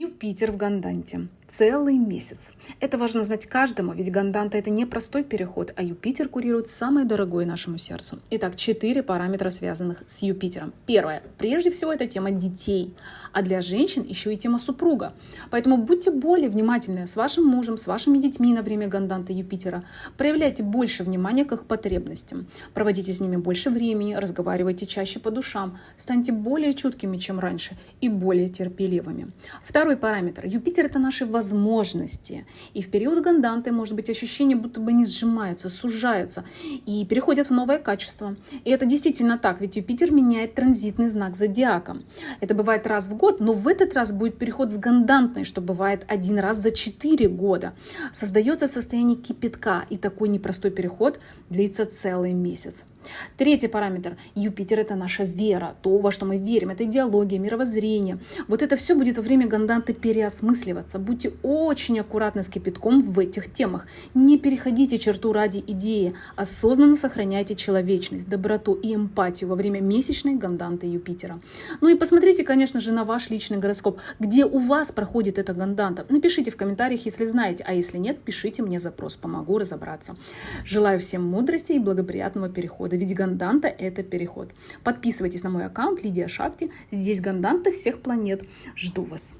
Юпитер в Ганданте. Целый месяц. Это важно знать каждому, ведь Ганданта это не простой переход, а Юпитер курирует самое дорогое нашему сердцу. Итак, четыре параметра, связанных с Юпитером. Первое. Прежде всего, это тема детей. А для женщин еще и тема супруга. Поэтому будьте более внимательны с вашим мужем, с вашими детьми на время Ганданта Юпитера. Проявляйте больше внимания к их потребностям. Проводите с ними больше времени, разговаривайте чаще по душам. Станьте более чуткими, чем раньше, и более терпеливыми. Второй параметр. Юпитер это наши возможности. И в период ганданты может быть ощущение, будто бы они сжимаются, сужаются и переходят в новое качество. И это действительно так, ведь Юпитер меняет транзитный знак зодиака. Это бывает раз в год, но в этот раз будет переход с гандантной, что бывает один раз за 4 года. Создается состояние кипятка, и такой непростой переход длится целый месяц. Третий параметр. Юпитер – это наша вера, то, во что мы верим. Это идеология, мировоззрение. Вот это все будет во время ганданты переосмысливаться. Будьте очень аккуратны с кипятком в этих темах. Не переходите черту ради идеи. Осознанно сохраняйте человечность, доброту и эмпатию во время месячной ганданты Юпитера. Ну и посмотрите, конечно же, на ваш личный гороскоп, где у вас проходит эта ганданта. Напишите в комментариях, если знаете, а если нет, пишите мне запрос, помогу разобраться. Желаю всем мудрости и благоприятного перехода ведь Ганданта – это переход. Подписывайтесь на мой аккаунт Лидия Шакти. Здесь Ганданта всех планет. Жду вас.